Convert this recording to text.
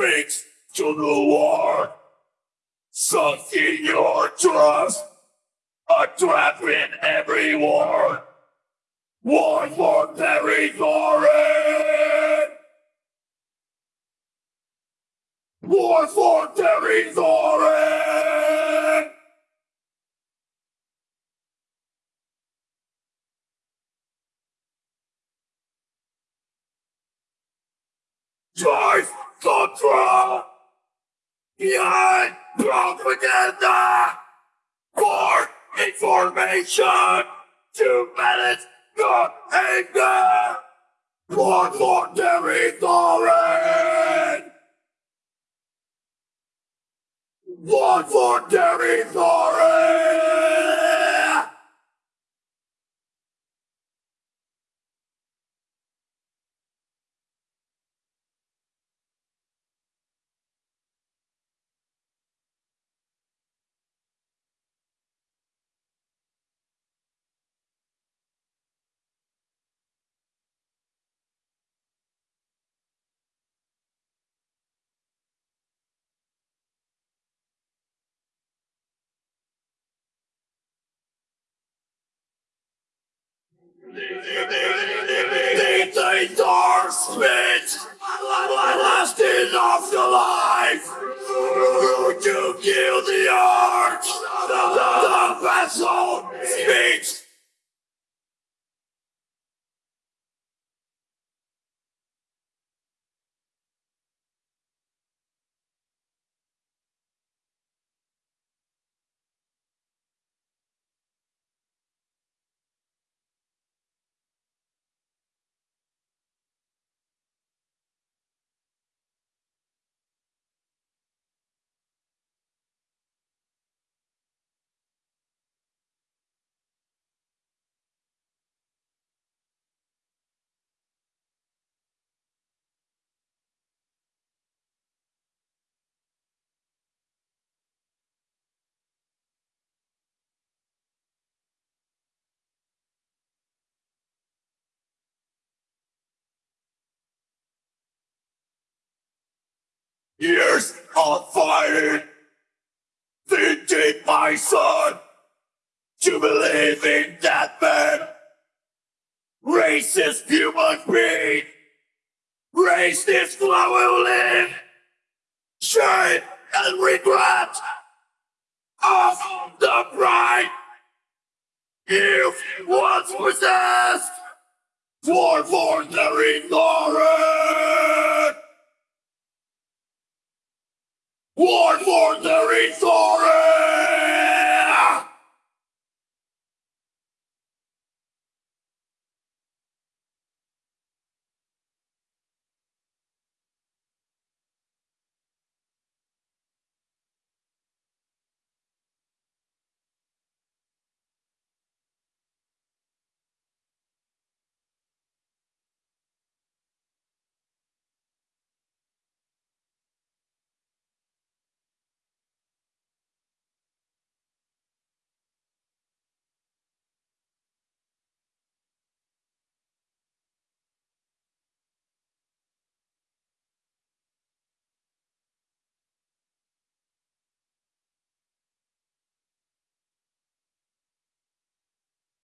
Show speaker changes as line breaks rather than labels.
speaks to the war. Sunk in your trust, a trap in every war. War for territory! War for territory! Drive control! Behind propaganda! For information! Two minutes, not anger! War for territory! War for territory! The dark spit, lasting of the life, kill the art, the, the vessel speaks. Of fighting, thinking my son to believe in that man. Racist human being, racist flow will live. Shame and regret of the pride you once possessed. For for the For territory!